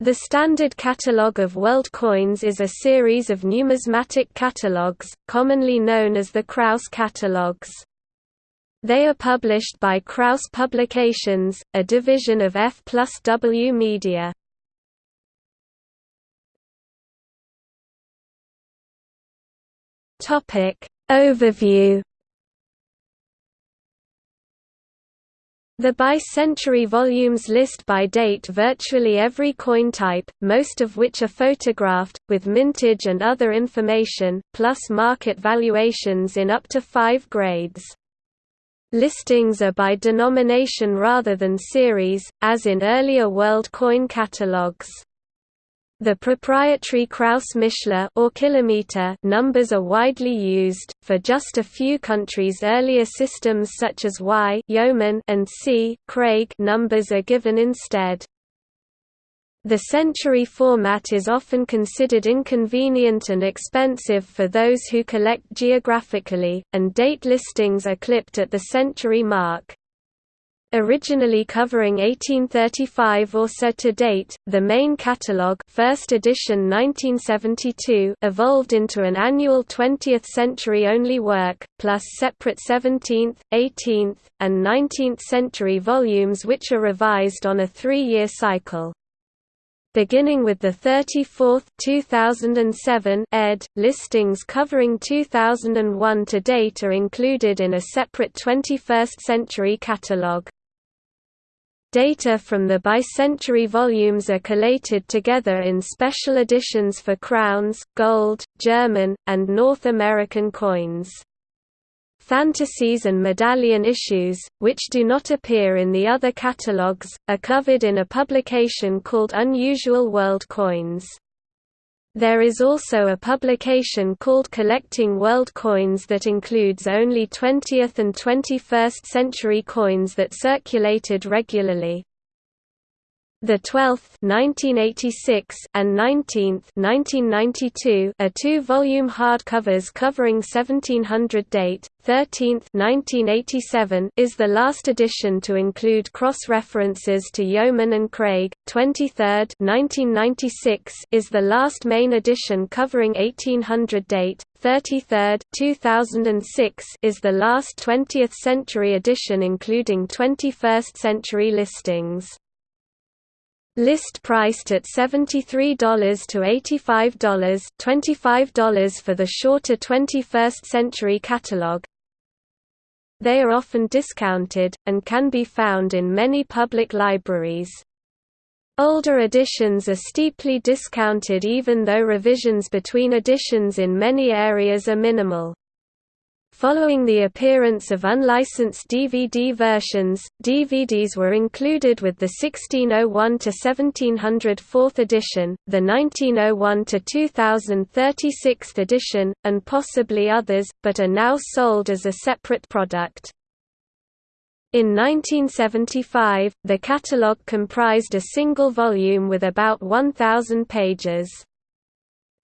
The Standard Catalogue of World Coins is a series of numismatic catalogues, commonly known as the Krause catalogues. They are published by Krause Publications, a division of F plus W Media. Overview The by-century volumes list by date virtually every coin type, most of which are photographed, with mintage and other information, plus market valuations in up to five grades. Listings are by denomination rather than series, as in earlier world coin catalogues. The proprietary Krause-Mishler or kilometer numbers are widely used for just a few countries. Earlier systems such as Y yeoman and C Craig numbers are given instead. The century format is often considered inconvenient and expensive for those who collect geographically, and date listings are clipped at the century mark. Originally covering 1835 or so to date, the main catalogue first edition 1972 evolved into an annual 20th-century-only work, plus separate 17th, 18th, and 19th-century volumes which are revised on a three-year cycle beginning with the 34th 2007 ed. Listings covering 2001 to date are included in a separate 21st century catalogue. Data from the bicentenary volumes are collated together in special editions for crowns, gold, German, and North American coins. Fantasies and medallion issues, which do not appear in the other catalogues, are covered in a publication called Unusual World Coins. There is also a publication called Collecting World Coins that includes only 20th and 21st century coins that circulated regularly. The 12th 1986 and 19th 1992 are two-volume hardcovers covering 1700 date. 13th 1987 is the last edition to include cross-references to Yeoman and Craig. 23rd 1996 is the last main edition covering 1800 date. 33rd 2006 is the last 20th century edition including 21st century listings. List priced at $73 to $85 $25 for the shorter 21st century catalog. They are often discounted, and can be found in many public libraries. Older editions are steeply discounted even though revisions between editions in many areas are minimal. Following the appearance of unlicensed DVD versions, DVDs were included with the 1601–1700 4th edition, the 1901–2000 36th edition, and possibly others, but are now sold as a separate product. In 1975, the catalogue comprised a single volume with about 1,000 pages.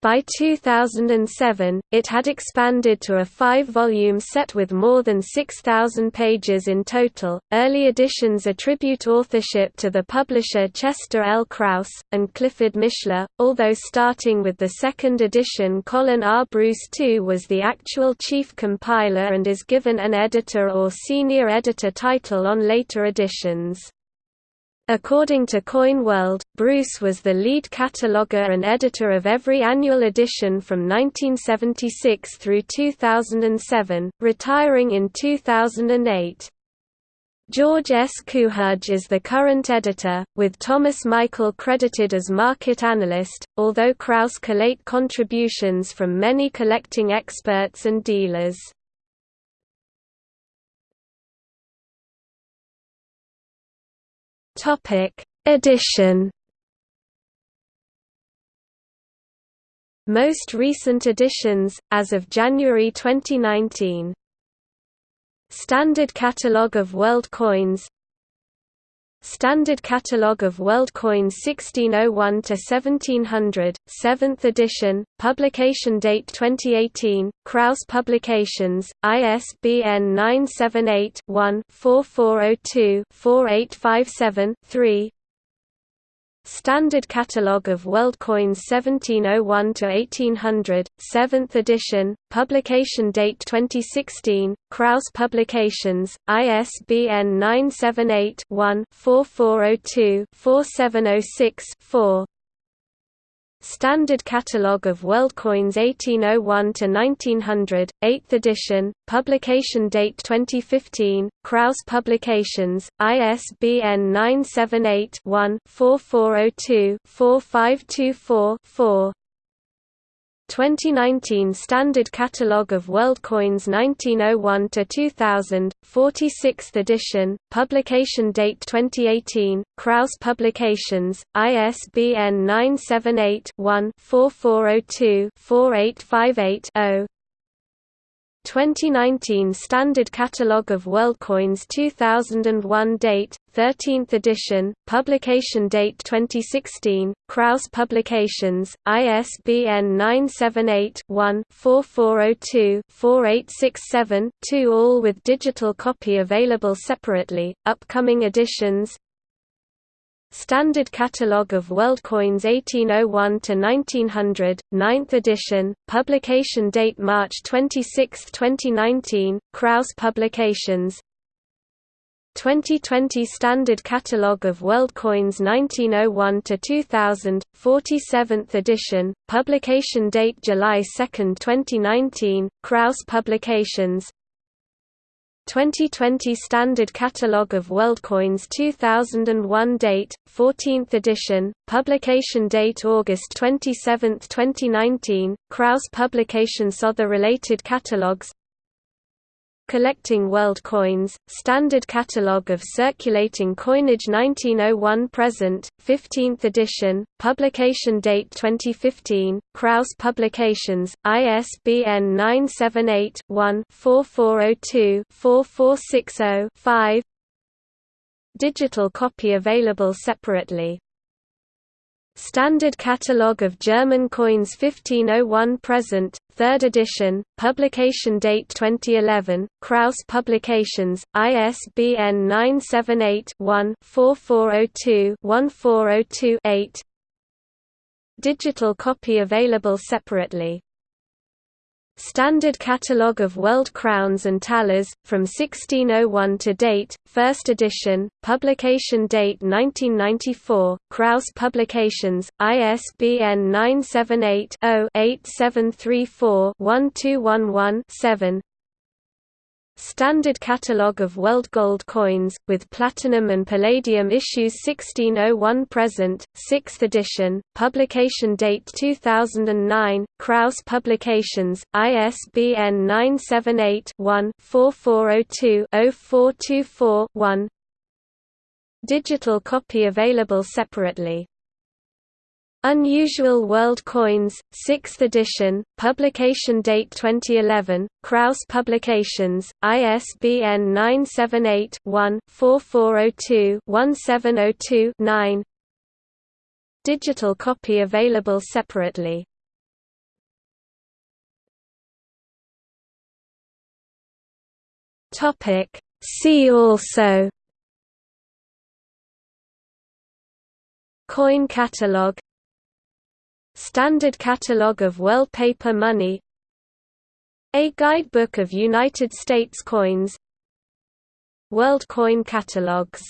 By 2007, it had expanded to a five-volume set with more than 6,000 pages in total. Early editions attribute authorship to the publisher Chester L. Krause and Clifford Mishler, although starting with the second edition, Colin R. Bruce II was the actual chief compiler and is given an editor or senior editor title on later editions. According to Coin World, Bruce was the lead cataloguer and editor of every annual edition from 1976 through 2007, retiring in 2008. George S. Cuhaj is the current editor, with Thomas Michael credited as market analyst, although Krause collate contributions from many collecting experts and dealers. Topic: Edition. Most recent editions, as of January 2019. Standard Catalogue of World Coins Standard Catalogue of World Coins 1601 to 1700, 7th edition, publication date 2018, Krause Publications, ISBN 978-1-4402-4857-3 Standard Catalogue of World Coins 1701–1800, 7th edition, publication date 2016, Krause Publications, ISBN 978-1-4402-4706-4 Standard Catalogue of World Coins 1801 to 1900, 8th edition, publication date 2015, Krause Publications, ISBN 978 one 4402 4524 4 2019 Standard Catalogue of World Coins 1901 to 2000, 46th edition, publication date 2018, Krause Publications, ISBN 978 one 4402 4858 0 2019 Standard Catalogue of World Coins 2001 date, 13th edition, publication date 2016, Krause Publications, ISBN 978-1-4402-4867-2 all with digital copy available separately, upcoming editions, Standard Catalogue of World Coins 1801 to 1900, 9th edition, publication date March 26, 2019, Krause Publications. 2020 Standard Catalogue of World Coins 1901 to 2000, 47th edition, publication date July 2, 2019, Krause Publications. 2020 Standard Catalogue of World Coins 2001 date, 14th edition, publication date August 27, 2019, Krause Publications Other related catalogues Collecting World Coins, Standard Catalogue of Circulating Coinage 1901 present, 15th edition, publication date 2015, Krause Publications, ISBN 978-1-4402-4460-5 Digital copy available separately Standard Catalogue of German Coins 1501 present, 3rd edition, publication date 2011, Krause Publications, ISBN 978-1-4402-1402-8 Digital copy available separately Standard Catalogue of World Crowns and Thalers, from 1601 to date, first edition, publication date 1994, Krause Publications, ISBN 978 0 8734 1211 Standard Catalogue of World Gold Coins, with Platinum and Palladium issues 1601 present, 6th edition, publication date 2009, Krause Publications, ISBN 978-1-4402-0424-1 Digital copy available separately Unusual World Coins, 6th edition, publication date 2011, Krause Publications, ISBN 978-1-4402-1702-9 Digital copy available separately. See also. Coin catalog Standard Catalogue of World Paper Money A Guidebook of United States Coins World Coin Catalogs